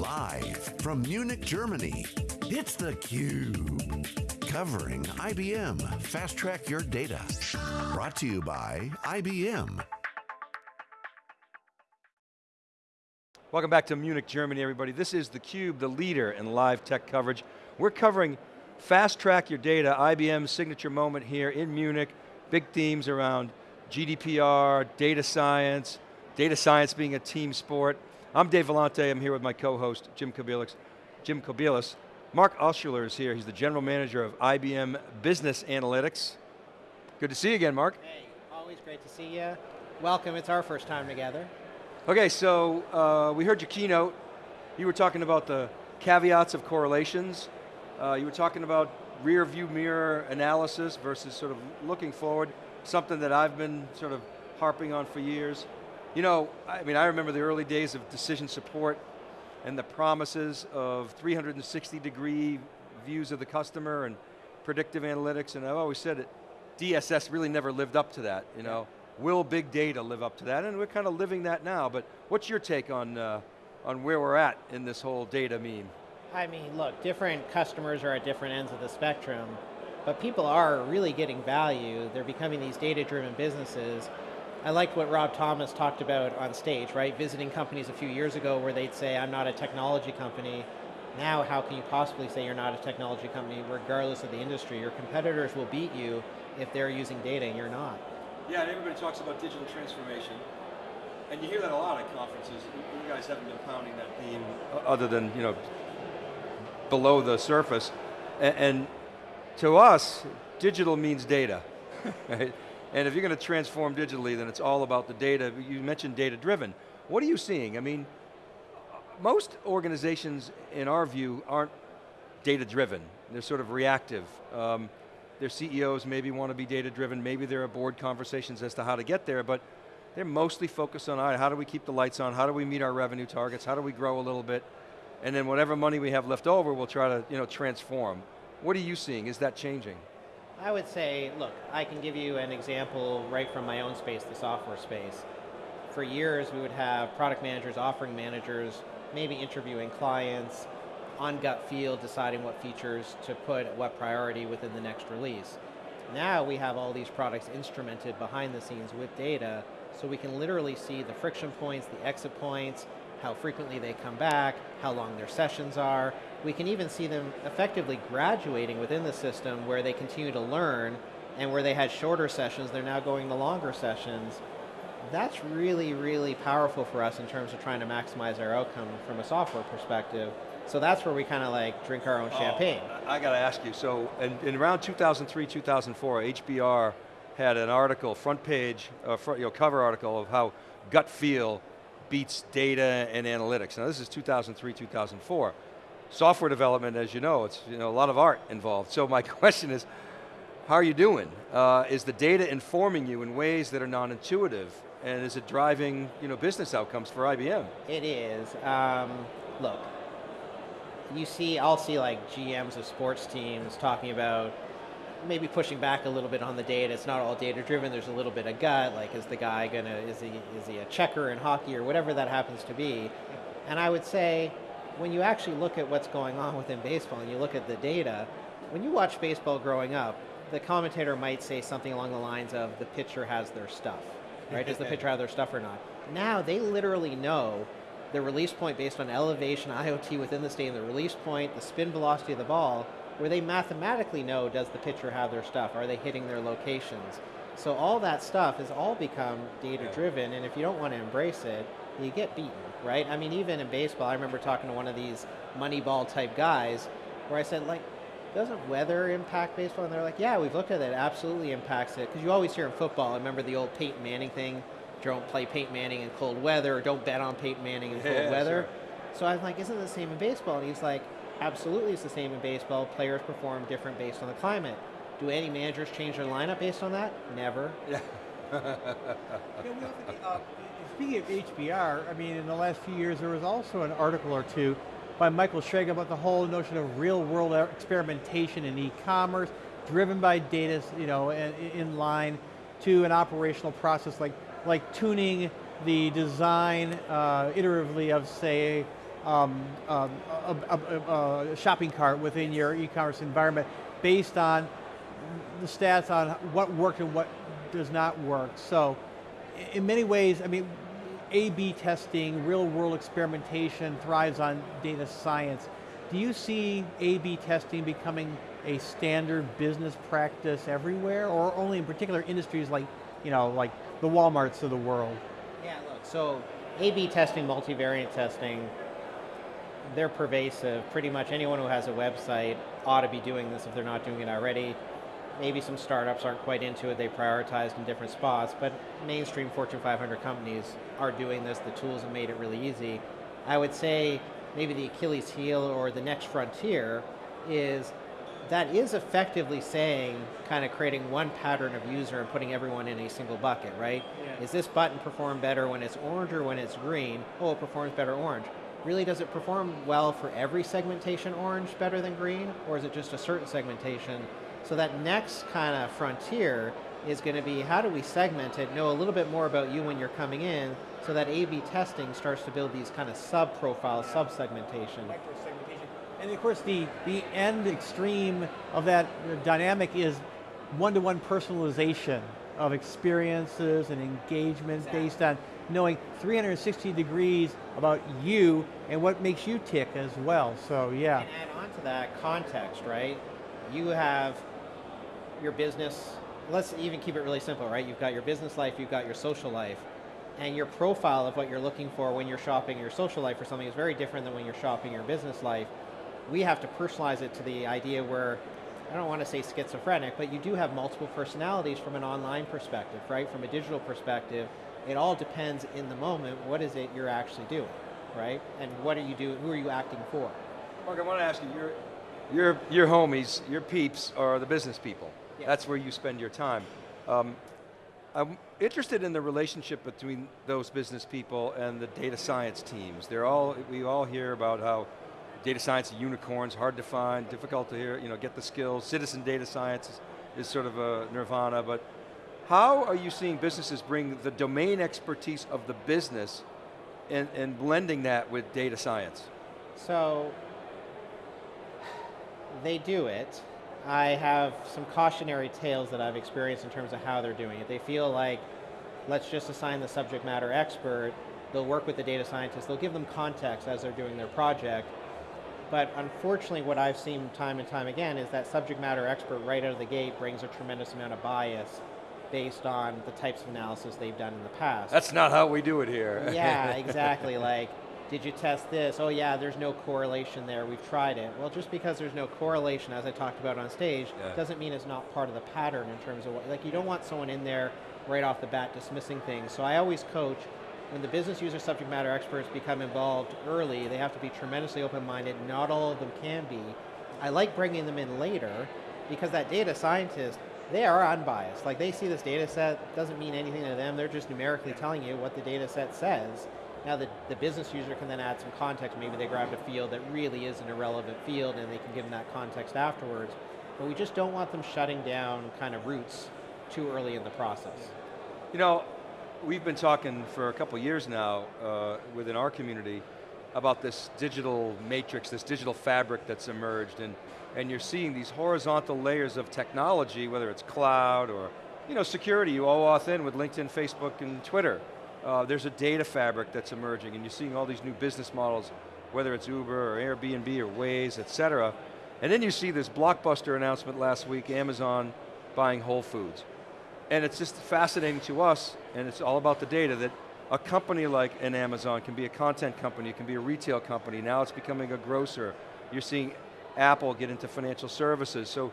Live from Munich, Germany, it's theCUBE. Covering IBM Fast Track Your Data. Brought to you by IBM. Welcome back to Munich, Germany, everybody. This is theCUBE, the leader in live tech coverage. We're covering Fast Track Your Data, IBM's signature moment here in Munich. Big themes around GDPR, data science, data science being a team sport. I'm Dave Vellante, I'm here with my co-host, Jim Kobielus. Jim Kobielus. Marc Altshuller is here, he's the General Manager of IBM Business Analytics. Good to see you again, Marc. Hey, always great to see you. Welcome, it's our first time together. Okay, so uh, we heard your keynote. You were talking about the caveats of correlations. Uh, you were talking about rear view mirror analysis versus sort of looking forward, something that I've been sort of harping on for years. You know, I mean, I remember the early days of decision support and the promises of 360 degree views of the customer and predictive analytics, and I've always said it, DSS really never lived up to that, you know. Will big data live up to that? And we're kind of living that now, but what's your take on, uh, on where we're at in this whole data meme? I mean, look, different customers are at different ends of the spectrum, but people are really getting value. They're becoming these data-driven businesses, I liked what Rob Thomas talked about on stage, right? Visiting companies a few years ago where they'd say, I'm not a technology company. Now, how can you possibly say you're not a technology company regardless of the industry? Your competitors will beat you if they're using data and you're not. Yeah, and everybody talks about digital transformation. And you hear that a lot at conferences. You guys haven't been pounding that theme other than, you know, below the surface. And, and to us, digital means data, right? And if you're going to transform digitally, then it's all about the data. You mentioned data driven. What are you seeing? I mean, most organizations, in our view, aren't data driven. They're sort of reactive. Um, their CEOs maybe want to be data driven, maybe there are board conversations as to how to get there, but they're mostly focused on how do we keep the lights on, how do we meet our revenue targets, how do we grow a little bit, and then whatever money we have left over, we'll try to you know, transform. What are you seeing? Is that changing? I would say, look, I can give you an example right from my own space, the software space. For years, we would have product managers, offering managers, maybe interviewing clients, on gut feel, deciding what features to put at what priority within the next release. Now we have all these products instrumented behind the scenes with data, so we can literally see the friction points, the exit points, how frequently they come back, how long their sessions are. We can even see them effectively graduating within the system where they continue to learn and where they had shorter sessions, they're now going to longer sessions. That's really, really powerful for us in terms of trying to maximize our outcome from a software perspective. So that's where we kind of like drink our own oh, champagne. I got to ask you, so in, in around 2003, 2004, HBR had an article, front page, uh, front, you know, cover article of how gut feel beats data and analytics. Now this is 2003, 2004. Software development, as you know, it's you know, a lot of art involved. So my question is, how are you doing? Uh, is the data informing you in ways that are non-intuitive? And is it driving you know, business outcomes for IBM? It is. Um, look, you see, I'll see like GMs of sports teams talking about maybe pushing back a little bit on the data. It's not all data driven. There's a little bit of gut. Like, is the guy gonna is he is he a checker in hockey or whatever that happens to be? And I would say, when you actually look at what's going on within baseball and you look at the data, when you watch baseball growing up, the commentator might say something along the lines of the pitcher has their stuff, right? Does the pitcher have their stuff or not? Now they literally know the release point based on elevation, IoT within the stadium, the release point, the spin velocity of the ball, where they mathematically know does the pitcher have their stuff, are they hitting their locations. So all that stuff has all become data driven and if you don't want to embrace it, you get beaten, right? I mean even in baseball, I remember talking to one of these moneyball type guys where I said like, doesn't weather impact baseball? And they're like, yeah, we've looked at it, it absolutely impacts it. Because you always hear in football, I remember the old Peyton Manning thing, don't play Peyton Manning in cold weather, or don't bet on Peyton Manning in cold yeah, weather. Sure. So I was like, isn't it the same in baseball? And he's like, Absolutely, it's the same in baseball. Players perform different based on the climate. Do any managers change their lineup based on that? Never. Yeah. uh, speaking of HBR, I mean, in the last few years, there was also an article or two by Michael Schrage about the whole notion of real-world experimentation in e-commerce, driven by data, you know, in, in line to an operational process like like tuning the design uh, iteratively of, say, um, um, a, a- a- shopping cart within your e-commerce environment based on the stats on what worked and what does not work. So in many ways, I mean, A-B testing, real world experimentation thrives on data science. Do you see A-B testing becoming a standard business practice everywhere or only in particular industries like, you know, like the Walmarts of the world? Yeah, look, so A-B testing, multivariate testing, they're pervasive. Pretty much anyone who has a website ought to be doing this if they're not doing it already. Maybe some startups aren't quite into it, they prioritized in different spots, but mainstream Fortune 500 companies are doing this. The tools have made it really easy. I would say maybe the Achilles heel or the next frontier is that is effectively saying, kind of creating one pattern of user and putting everyone in a single bucket, right? Yeah. Is this button perform better when it's orange or when it's green? Oh, it performs better orange. Really, does it perform well for every segmentation orange better than green? Or is it just a certain segmentation? So that next kind of frontier is going to be how do we segment it, know a little bit more about you when you're coming in, so that A-B testing starts to build these kind of sub-profiles, sub-segmentation. And of course, the, the end extreme of that dynamic is one-to-one personalization of experiences and engagement based on knowing 360 degrees about you and what makes you tick as well. So yeah. And add on to that context, right? You have your business, let's even keep it really simple, right? You've got your business life, you've got your social life, and your profile of what you're looking for when you're shopping your social life for something is very different than when you're shopping your business life. We have to personalize it to the idea where, I don't want to say schizophrenic, but you do have multiple personalities from an online perspective, right? From a digital perspective, it all depends in the moment, what is it you're actually doing, right? And what are you doing, who are you acting for? Marc, I want to ask you, your, your, your homies, your peeps are the business people. That's where you spend your time. Um, I'm interested in the relationship between those business people and the data science teams. They're all, we all hear about how data science unicorns, hard to find, difficult to hear, you know, get the skills. Citizen data science is, is sort of a nirvana, but how are you seeing businesses bring the domain expertise of the business and, and blending that with data science? So they do it. I have some cautionary tales that I've experienced in terms of how they're doing it. They feel like, let's just assign the subject matter expert. They'll work with the data scientists. They'll give them context as they're doing their project. But unfortunately, what I've seen time and time again is that subject matter expert right out of the gate brings a tremendous amount of bias based on the types of analysis they've done in the past. That's not how we do it here. yeah, exactly. Like, did you test this? Oh yeah, there's no correlation there. We've tried it. Well, just because there's no correlation, as I talked about on stage, Yeah. doesn't mean it's not part of the pattern in terms of what. Like, you don't want someone in there right off the bat dismissing things. So I always coach when the business user subject matter experts become involved early. They have to be tremendously open-minded. Not all of them can be. I like bringing them in later because that data scientist they are unbiased. Like they see this data set, doesn't mean anything to them. They're just numerically telling you what the data set says. Now the, the business user can then add some context. Maybe they grabbed a field that really is an irrelevant field and they can give them that context afterwards. But we just don't want them shutting down kind of roots too early in the process. You know, we've been talking for a couple years now uh, within our community about this digital matrix, this digital fabric that's emerged, and, and you're seeing these horizontal layers of technology, whether it's cloud or you know, security, you OAuth in with LinkedIn, Facebook, and Twitter. Uh, there's a data fabric that's emerging, and you're seeing all these new business models, whether it's Uber or Airbnb or Waze, et cetera. And then you see this blockbuster announcement last week, Amazon buying Whole Foods. And it's just fascinating to us, and it's all about the data, that a company like an Amazon can be a content company, it can be a retail company, now it's becoming a grocer. You're seeing Apple get into financial services. So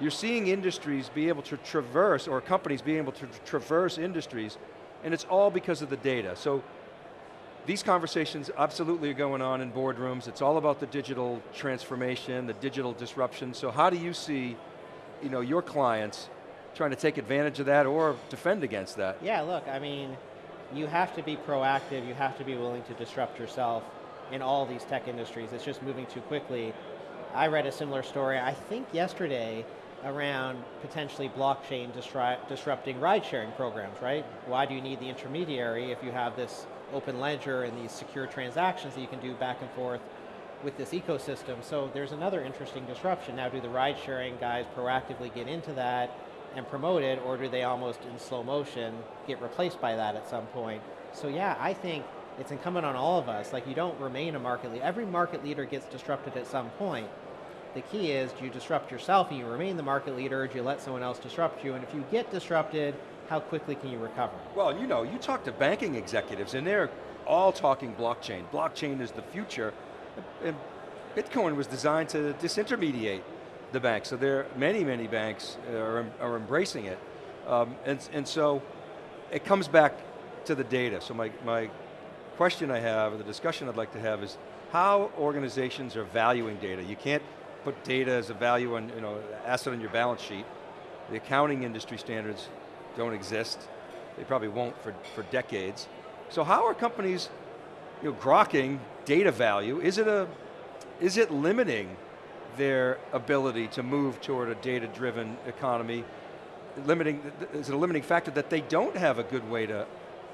you're seeing industries be able to traverse, or companies being able to traverse industries, and it's all because of the data. So these conversations absolutely are going on in boardrooms. It's all about the digital transformation, the digital disruption. So how do you see you know, your clients trying to take advantage of that or defend against that? Yeah, look, I mean, you have to be proactive, you have to be willing to disrupt yourself in all these tech industries. It's just moving too quickly. I read a similar story, I think yesterday, around potentially blockchain disrupting ride sharing programs, right? Why do you need the intermediary if you have this open ledger and these secure transactions that you can do back and forth with this ecosystem. So there's another interesting disruption. Now, do the ride sharing guys proactively get into that and promote it, or do they almost in slow motion get replaced by that at some point? So yeah, I think it's incumbent on all of us. Like you don't remain a market leader. Every market leader gets disrupted at some point. The key is, do you disrupt yourself and you remain the market leader, or do you let someone else disrupt you? And if you get disrupted, how quickly can you recover? Well, you know, you talk to banking executives and they're all talking blockchain. Blockchain is the future. And Bitcoin was designed to disintermediate the bank. So there, are many, many banks are, are embracing it. Um, and, and so it comes back to the data. So my, my question I have, or the discussion I'd like to have is how organizations are valuing data. You can't put data as a value on, you know, asset on your balance sheet. The accounting industry standards don't exist. They probably won't for, for decades. So how are companies you know, grokking data value? Is it, a, is it limiting their ability to move toward a data-driven economy? Limiting, is it a limiting factor that they don't have a good way to,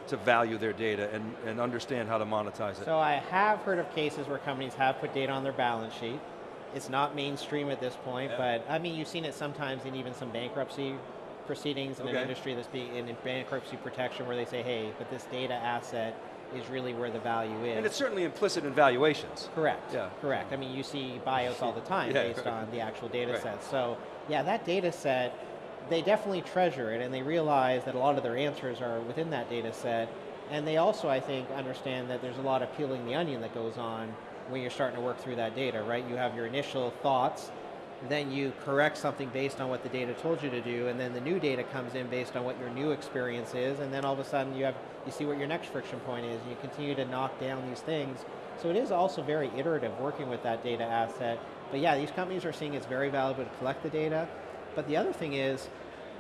to value their data and, and understand how to monetize it? So I have heard of cases where companies have put data on their balance sheet. It's not mainstream at this point, yeah. but I mean, you've seen it sometimes in even some bankruptcy proceedings in okay. an industry that's being in bankruptcy protection where they say, hey, but this data asset is really where the value is. And it's certainly implicit in valuations. Correct, yeah. correct. I mean, you see bios all the time yeah. based on the actual data right. set. So yeah, that data set, they definitely treasure it and they realize that a lot of their answers are within that data set. And they also, I think, understand that there's a lot of peeling the onion that goes on when you're starting to work through that data, right? You have your initial thoughts then you correct something based on what the data told you to do, and then the new data comes in based on what your new experience is, and then all of a sudden you have you see what your next friction point is, and you continue to knock down these things. So it is also very iterative working with that data asset. But yeah, these companies are seeing it's very valuable to collect the data. But the other thing is,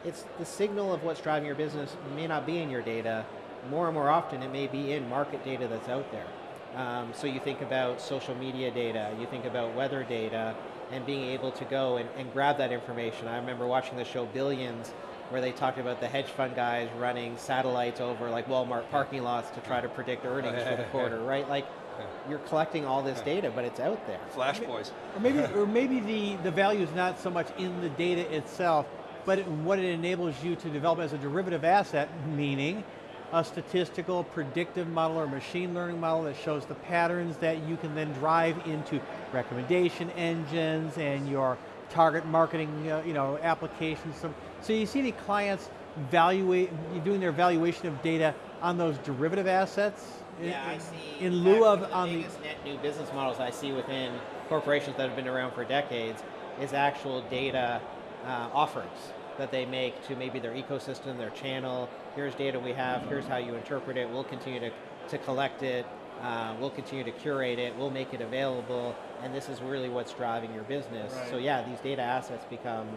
it's the signal of what's driving your business may not be in your data. More and more often, it may be in market data that's out there. Um, so you think about social media data, you think about weather data, and being able to go and, and grab that information. I remember watching the show Billions, where they talked about the hedge fund guys running satellites over like Walmart parking lots to try to predict earnings for the quarter, right? Like you're collecting all this data, but it's out there. Flash boys. Or maybe, or maybe the, the value is not so much in the data itself, but in what it enables you to develop as a derivative asset, meaning a statistical predictive model or machine learning model that shows the patterns that you can then drive into recommendation engines and your target marketing uh, you know, applications. So, so you see the clients evaluate, doing their evaluation of data on those derivative assets? Yeah, in, I see. In lieu of the on biggest the net new business models I see within corporations that have been around for decades is actual data uh, offerings that they make to maybe their ecosystem, their channel. Here's data we have, here's how you interpret it, we'll continue to, to collect it, uh, we'll continue to curate it, we'll make it available, and this is really what's driving your business. Right. So yeah, these data assets become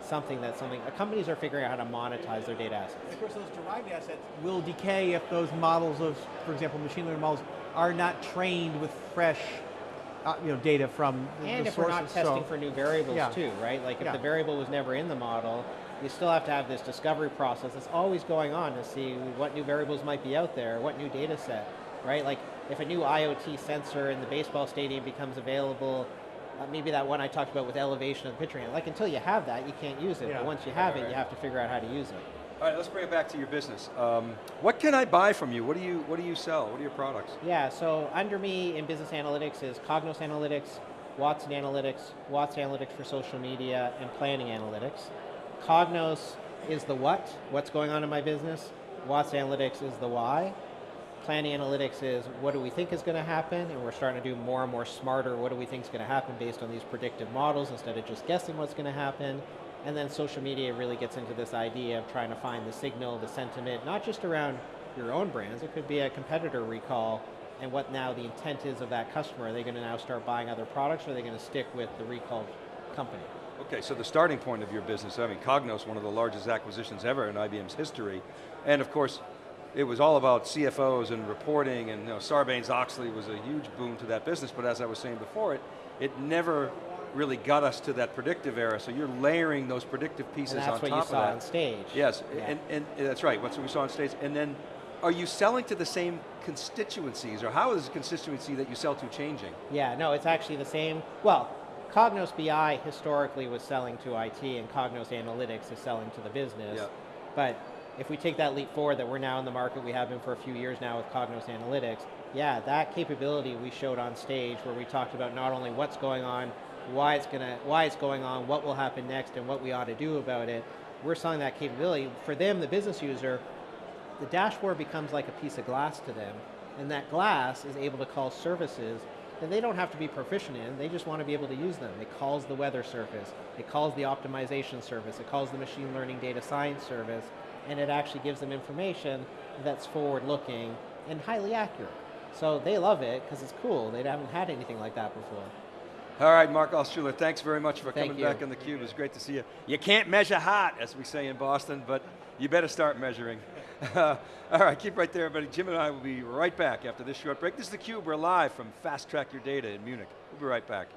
something that something, uh, companies are figuring out how to monetize their data assets. of course those derived assets will decay if those models of, for example, machine learning models are not trained with fresh uh, you know, data from and the if sources. we're not testing so, for new variables yeah. too, right? Like if yeah. the variable was never in the model, you still have to have this discovery process that's always going on to see what new variables might be out there, what new data set, right? Like if a new IoT sensor in the baseball stadium becomes available, uh, maybe that one I talked about with elevation of the pitcher, like until you have that, you can't use it. Yeah. But once you have right, it, right. you have to figure out how to use it. All right, let's bring it back to your business. Um, what can I buy from you? What do you What do you sell? What are your products? Yeah, so under me in business analytics is Cognos Analytics, Watson Analytics, Watson Analytics for social media, and Planning Analytics. Cognos is the what, what's going on in my business. Watson Analytics is the why. Planning Analytics is what do we think is going to happen, and we're starting to do more and more smarter what do we think is going to happen based on these predictive models instead of just guessing what's going to happen. And then social media really gets into this idea of trying to find the signal, the sentiment, not just around your own brands, it could be a competitor recall and what now the intent is of that customer. Are they going to now start buying other products or are they going to stick with the recalled company? Okay, so the starting point of your business, I mean, Cognos, one of the largest acquisitions ever in IBM's history, and of course, it was all about CFOs and reporting, and you know, Sarbanes-Oxley was a huge boon to that business, but as I was saying before, it, it never really got us to that predictive era, so you're layering those predictive pieces on top of that. that's what you saw on stage. Yes, yeah. and, and that's right, what we saw on stage, and then are you selling to the same constituencies, or how is the constituency that you sell to changing? Yeah, no, it's actually the same. Well, Cognos BI historically was selling to IT, and Cognos Analytics is selling to the business. Yeah. But if we take that leap forward, that we're now in the market, we have been for a few years now with Cognos Analytics. Yeah, that capability we showed on stage, where we talked about not only what's going on, why it's gonna, why it's going on, what will happen next, and what we ought to do about it. We're selling that capability for them, the business user. The dashboard becomes like a piece of glass to them, and that glass is able to call services that they don't have to be proficient in, they just want to be able to use them. It calls the weather service, it calls the optimization service, it calls the machine learning data science service, and it actually gives them information that's forward looking and highly accurate. So they love it because it's cool. They haven't had anything like that before. All right, Marc Altshuller, thanks very much for Thank coming you. back on theCUBE. It was great to see you. You can't measure hot, as we say in Boston, but you better start measuring. All right, keep right there, everybody. Jim and I will be right back after this short break. This is theCUBE, we're live from Fast Track Your Data in Munich. We'll be right back.